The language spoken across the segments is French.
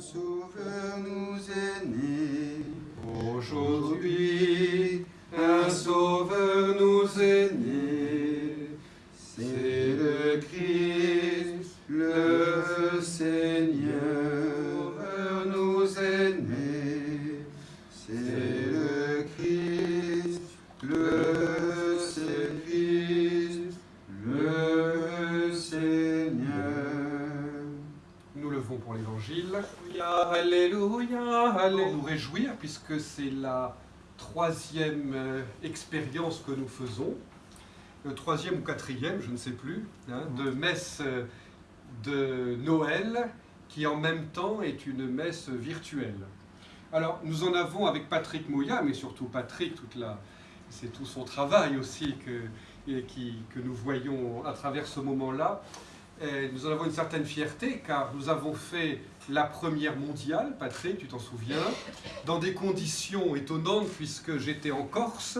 Sauveur nous est né. Aujourd'hui, un sauveur puisque c'est la troisième euh, expérience que nous faisons, le troisième ou quatrième, je ne sais plus, hein, de messe euh, de Noël qui en même temps est une messe virtuelle. Alors nous en avons avec Patrick Mouya, mais surtout Patrick, toute la, c'est tout son travail aussi que, et qui, que nous voyons à travers ce moment-là. Et nous en avons une certaine fierté car nous avons fait la première mondiale, Patrick, tu t'en souviens, dans des conditions étonnantes puisque j'étais en Corse,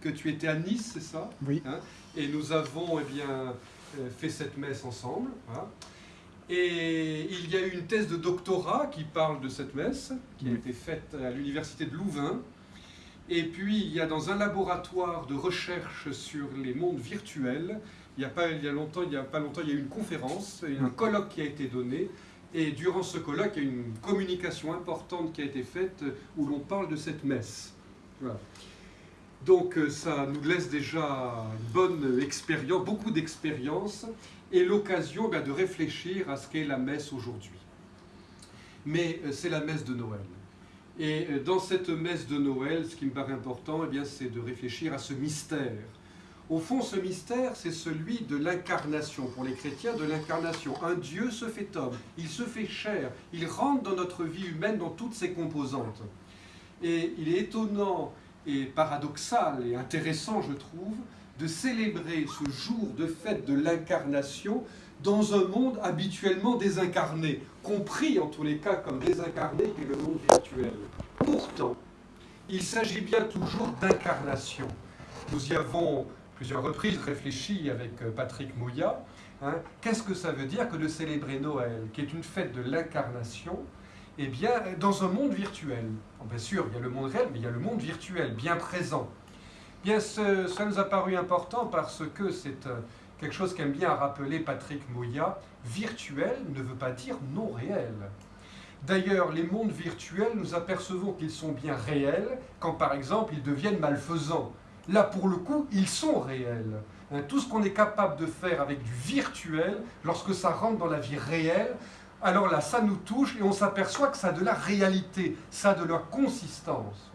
que tu étais à Nice, c'est ça? Oui. Hein? Et nous avons eh bien, euh, fait cette messe ensemble. hein. Et il y a eu une thèse de doctorat qui parle de cette messe, qui a été faite à l'université de Louvain. Et puis, il y a dans un laboratoire de recherche sur les mondes virtuels, il n'y a, pas, il y a, longtemps, il y a pas longtemps, il y a eu une conférence, un colloque qui a été donné. Et durant ce colloque, il y a une communication importante qui a été faite où l'on parle de cette messe. Voilà. Donc euh, ça nous laisse déjà une bonne expérience, beaucoup d'expérience, et l'occasion ben, de réfléchir à ce qu'est la messe aujourd'hui. Mais euh, c'est la messe de Noël. Et euh, dans cette messe de Noël, ce qui me paraît important, eh c'est de réfléchir à ce mystère. Au fond, ce mystère, c'est celui de l'incarnation, pour les chrétiens, de l'incarnation. Un Dieu se fait homme, il se fait chair, il rentre dans notre vie humaine dans toutes ses composantes. Et il est étonnant et paradoxal et intéressant, je trouve, de célébrer ce jour de fête de l'incarnation dans un monde habituellement désincarné, compris en tous les cas comme désincarné qui est le monde virtuel. Pourtant, il s'agit bien toujours d'incarnation. Nous y avons plusieurs reprises réfléchi avec euh, Patrick Mouya. hein. Qu'est-ce que ça veut dire que de célébrer Noël, qui est une fête de l'incarnation? Eh bien, dans un monde virtuel. Bien sûr, il y a le monde réel, mais il y a le monde virtuel, bien présent. Bien, ce, ça nous a paru important parce que c'est euh, quelque chose qu'aime bien rappeler Patrick Mouya. Virtuel ne veut pas dire non réel. D'ailleurs, les mondes virtuels, nous apercevons qu'ils sont bien réels quand, par exemple, ils deviennent malfaisants. Là, pour le coup, ils sont réels. Hein, tout ce qu'on est capable de faire avec du virtuel, lorsque ça rentre dans la vie réelle, alors là, ça nous touche et on s'aperçoit que ça a de la réalité, ça a de la consistance.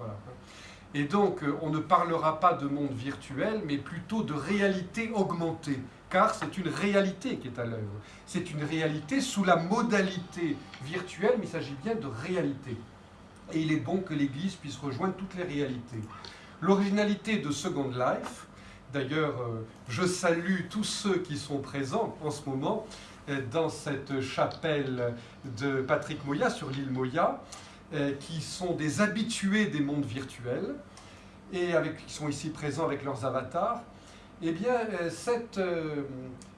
Et donc, euh, on ne parlera pas de monde virtuel, mais plutôt de réalité augmentée, car c'est une réalité qui est à l'œuvre. C'est une réalité sous la modalité virtuelle, mais il s'agit bien de réalité. Et il est bon que l'Église puisse rejoindre toutes les réalités. L'originalité de Second Life, d'ailleurs, euh, je salue tous ceux qui sont présents en ce moment, dans cette chapelle de Patrick Moya sur l'île Moya, euh, qui sont des habitués des mondes virtuels et avec, qui sont ici présents avec leurs avatars. Eh bien, euh, cette, euh,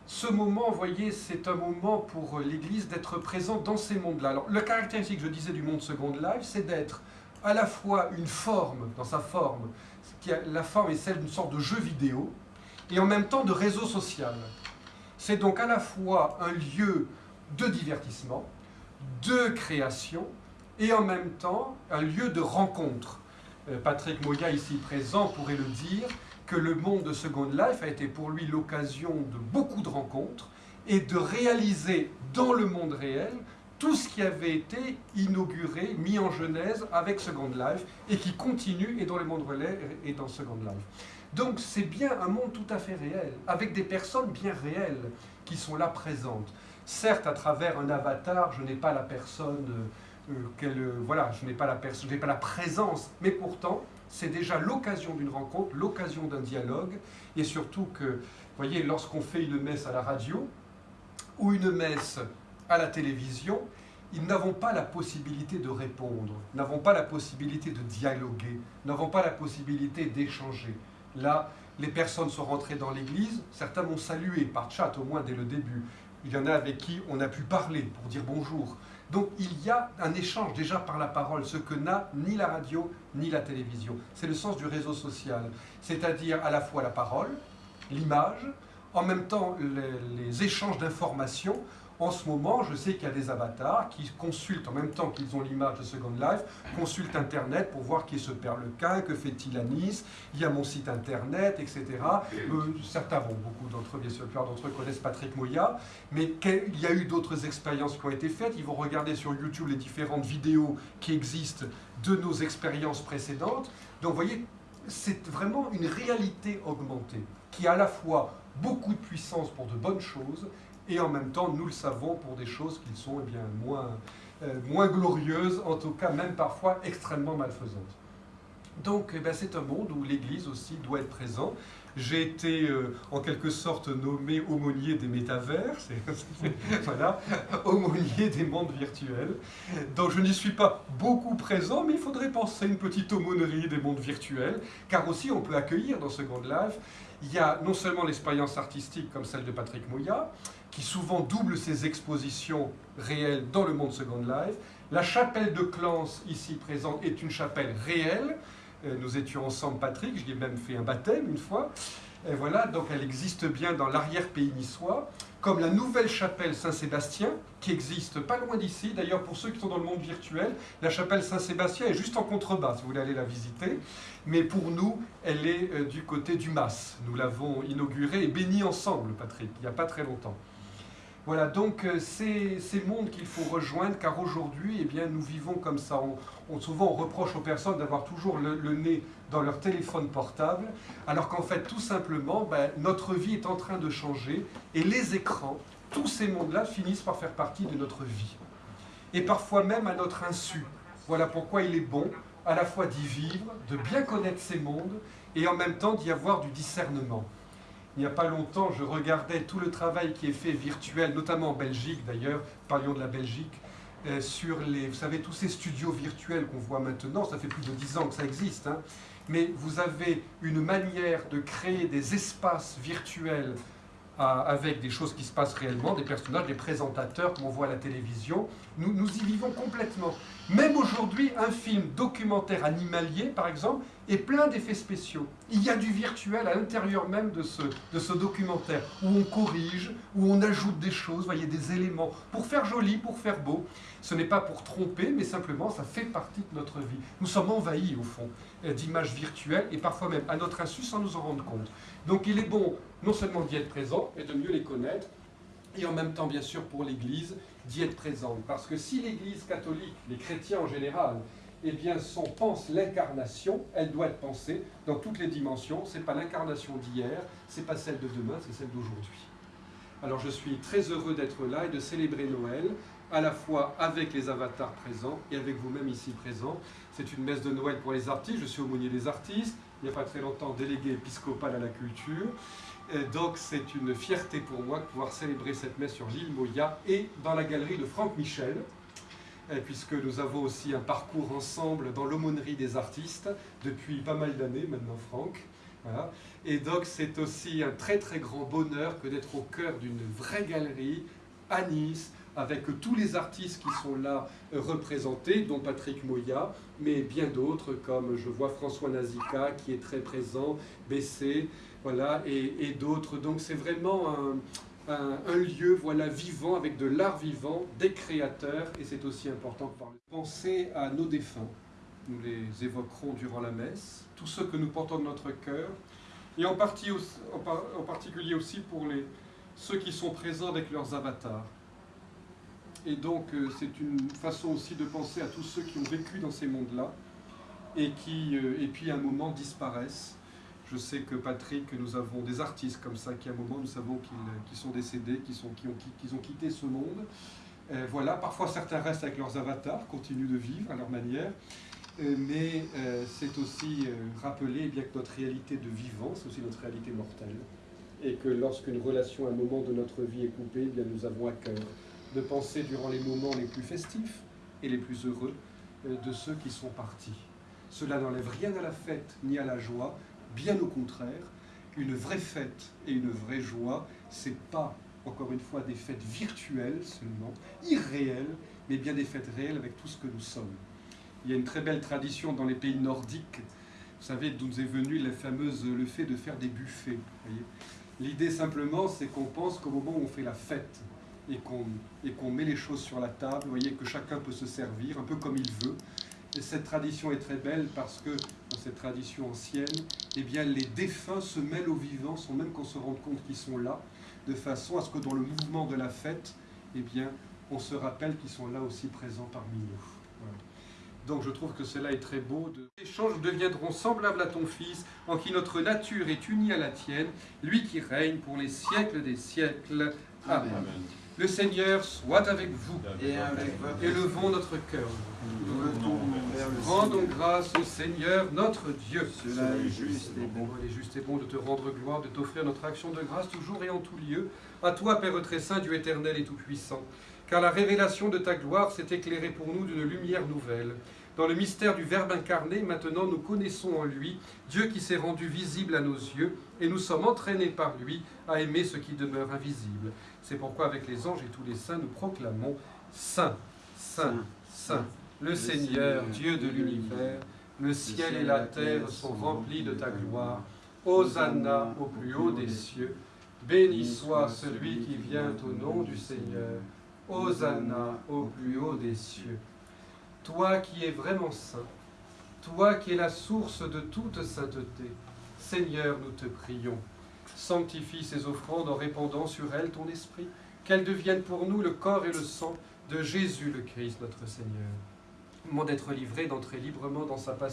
ce moment, vous voyez, c'est un moment pour l'Église d'être présent dans ces mondes-là. Alors, le caractéristique, je disais, du monde Second Life, c'est d'être à la fois une forme, dans sa forme, qui a, la forme est celle d'une sorte de jeu vidéo, et en même temps de réseau social. C'est donc à la fois un lieu de divertissement, de création, et en même temps un lieu de rencontre. Euh, Patrick Moya, ici présent, pourrait le dire, que le monde de Second Life a été pour lui l'occasion de beaucoup de rencontres et de réaliser dans le monde réel tout ce qui avait été inauguré, mis en genèse avec Second Life et qui continue et dans le monde relais et dans Second Life. Donc c'est bien un monde tout à fait réel, avec des personnes bien réelles qui sont là présentes. Certes, à travers un avatar, je n'ai pas la personne, euh, qu'elle, euh, voilà, je n'ai pas la personne, je n'ai pas la présence, mais pourtant, c'est déjà l'occasion d'une rencontre, l'occasion d'un dialogue, et surtout que, vous voyez, lorsqu'on fait une messe à la radio ou une messe à la télévision, ils n'avons pas la possibilité de répondre, n'avons pas la possibilité de dialoguer, n'avons pas la possibilité d'échanger. Là, les personnes sont rentrées dans l'église, certains m'ont salué par chat au moins dès le début. Il y en a avec qui on a pu parler pour dire bonjour. Donc il y a un échange déjà par la parole, ce que n'a ni la radio ni la télévision. C'est le sens du réseau social, c'est-à-dire à la fois la parole, l'image, en même temps les, les échanges d'informations en ce moment, je sais qu'il y a des avatars qui consultent en même temps qu'ils ont l'image de Second Life, consultent Internet pour voir qui est ce Père Lequin, que fait-il à Nice, il y a mon site Internet, etc. Euh, certains vont, beaucoup d'entre eux, bien sûr, plupart d'entre eux connaissent Patrick Moya, mais il y a eu d'autres expériences qui ont été faites. Ils vont regarder sur YouTube les différentes vidéos qui existent de nos expériences précédentes. Donc, vous voyez, c'est vraiment une réalité augmentée qui a à la fois beaucoup de puissance pour de bonnes choses et en même temps, nous le savons pour des choses qui sont eh bien, moins, euh, moins glorieuses, en tout cas même parfois extrêmement malfaisantes. Donc eh c'est un monde où l'Église aussi doit être présente. J'ai été euh, en quelque sorte nommé aumônier des métavers, voilà, aumônier des mondes virtuels. Donc je n'y suis pas beaucoup présent, mais il faudrait penser une petite aumônerie des mondes virtuels, car aussi on peut accueillir dans Second Life, il y a non seulement l'expérience artistique comme celle de Patrick Mouya, qui souvent double ses expositions réelles dans le monde Second Life. La chapelle de Clance, ici présente, est une chapelle réelle. Euh, nous étions ensemble, Patrick, je lui ai même fait un baptême une fois. Et voilà, donc elle existe bien dans l'arrière-pays niçois, comme la nouvelle chapelle Saint-Sébastien, qui existe pas loin d'ici. D'ailleurs, pour ceux qui sont dans le monde virtuel, la chapelle Saint-Sébastien est juste en contrebas, si vous voulez aller la visiter. Mais pour nous, elle est euh, du côté du Mas. Nous l'avons inaugurée et bénie ensemble, Patrick, il n'y a pas très longtemps. Voilà, donc euh, c'est ces mondes qu'il faut rejoindre, car aujourd'hui, eh nous vivons comme ça. On, souvent, on reproche aux personnes d'avoir toujours le, nez dans leur téléphone portable, alors qu'en fait, tout simplement, ben, notre vie est en train de changer, et les écrans, tous ces mondes-là finissent par faire partie de notre vie. Et parfois même à notre insu. Voilà pourquoi il est bon à la fois d'y vivre, de bien connaître ces mondes, et en même temps d'y avoir du discernement il n'y a pas longtemps, je regardais tout le travail qui est fait virtuel, notamment en Belgique d'ailleurs, parlions de la Belgique, euh, sur les, vous savez, tous ces studios virtuels qu'on voit maintenant, ça fait plus de dix ans que ça existe, hein, mais vous avez une manière de créer des espaces virtuels avec des choses qui se passent réellement, des personnages, des présentateurs qu'on voit à la télévision. Nous, y vivons complètement. Même aujourd'hui, un film documentaire animalier, par exemple, est plein d'effets spéciaux. Il y a du virtuel à l'intérieur même de ce, de ce documentaire, où on corrige, où on ajoute des choses, voyez, des éléments, pour faire joli, pour faire beau. Ce n'est pas pour tromper, mais simplement, ça fait partie de notre vie. Nous sommes envahis, au fond, euh, d'images virtuelles, et parfois même à notre insu, sans nous en rendre compte. Donc il est bon non seulement d'y être présent, et de mieux les connaître, et en même temps, bien sûr, pour l'Église, d'y être présente. Parce que si l'Église catholique, les chrétiens en général, eh bien, son, pense l'incarnation, elle doit être pensée dans toutes les dimensions. Ce n'est pas l'incarnation d'hier, ce n'est pas celle de demain, c'est celle d'aujourd'hui. Alors je suis très heureux d'être là et de célébrer Noël, à la fois avec les avatars présents et avec vous-même ici présents. C'est une messe de Noël pour les artistes, je suis aumônier des artistes, il n'y a pas très longtemps délégué épiscopal à la culture. Donc c'est une fierté pour moi de pouvoir célébrer cette messe sur l'île Moya et dans la galerie de Franck Michel, puisque nous avons aussi un parcours ensemble dans l'aumônerie des artistes depuis pas mal d'années maintenant, Franck. Et donc c'est aussi un très très grand bonheur que d'être au cœur d'une vraie galerie à Nice, avec tous les artistes qui sont là euh, représentés, dont Patrick Moya, mais bien d'autres, comme je vois François Nazika qui est très présent, Bessé, voilà, et, d'autres. Donc c'est vraiment un, lieu voilà, vivant, avec de l'art vivant, des créateurs, et c'est aussi important de parler. Pensez à nos défunts, nous les évoquerons durant la messe, tous ceux que nous portons de notre cœur, et en, en, particulier aussi pour les, ceux qui sont présents avec leurs avatars. Et donc euh, c'est une façon aussi de penser à tous ceux qui ont vécu dans ces mondes-là, et qui, euh, et puis à un moment disparaissent, je sais que Patrick, nous avons des artistes comme ça qui à un moment nous savons qu'ils sont décédés, qui, sont, qui, ont, ont quitté ce monde. Euh, voilà, parfois certains restent avec leurs avatars, continuent de vivre à leur manière, euh, mais euh, c'est aussi rappeler eh bien, que notre réalité de vivant, c'est aussi notre réalité mortelle, et que lorsqu'une relation, un moment de notre vie est coupée, eh bien, nous avons à cœur de penser durant les moments les plus festifs et les plus heureux de ceux qui sont partis. Cela n'enlève rien à la fête ni à la joie, Bien au contraire, une vraie fête et une vraie joie, c'est pas, encore une fois, des fêtes virtuelles seulement, irréelles, mais bien des fêtes réelles avec tout ce que nous sommes. Il y a une très belle tradition dans les pays nordiques, vous savez, d'où nous est venu la fameuse, le fait de faire des buffets. L'idée simplement, c'est qu'on pense qu'au moment où on fait la fête et qu'on met les choses sur la table, voyez que chacun peut se servir un peu comme il veut. Et cette tradition est très belle parce que dans cette tradition ancienne, eh bien, les défunts se mêlent aux vivants sans même qu'on se rende compte qu'ils sont là, de façon à ce que dans le mouvement de la fête, eh bien, on se rappelle qu'ils sont là aussi présents parmi nous. Donc je trouve que cela est très beau. Les échanges deviendront semblables à ton Fils, en qui notre nature est unie à la tienne, lui qui règne pour les siècles des siècles. Amen. Le Seigneur soit avec vous. Et avec Élevons notre cœur. Rendons grâce au Seigneur notre Dieu. Cela est juste et bon. Il est juste et bon de te rendre gloire, de t'offrir notre action de grâce toujours et en tout lieu. À toi, Père très saint, Dieu éternel et tout-puissant. Car la révélation de ta gloire s'est éclairée pour nous d'une lumière nouvelle. Dans le mystère du Verbe incarné, maintenant nous connaissons en lui Dieu qui s'est rendu visible à nos yeux, et nous sommes entraînés par lui à aimer ce qui demeure invisible. C'est pourquoi avec les anges et tous les saints, nous proclamons Saint, Saint, Saint, le Seigneur, Dieu de l'univers, le ciel et la terre sont remplis de ta gloire. Hosanna au plus haut des cieux. Béni soit celui qui vient au nom du Seigneur. Hosanna au plus haut des cieux. Toi qui es vraiment saint, toi qui es la source de toute sainteté, Seigneur, nous te prions. Sanctifie ces offrandes en répandant sur elles ton esprit, qu'elles deviennent pour nous le corps et le sang de Jésus le Christ, notre Seigneur. Moment d'être livré, d'entrer librement dans sa passion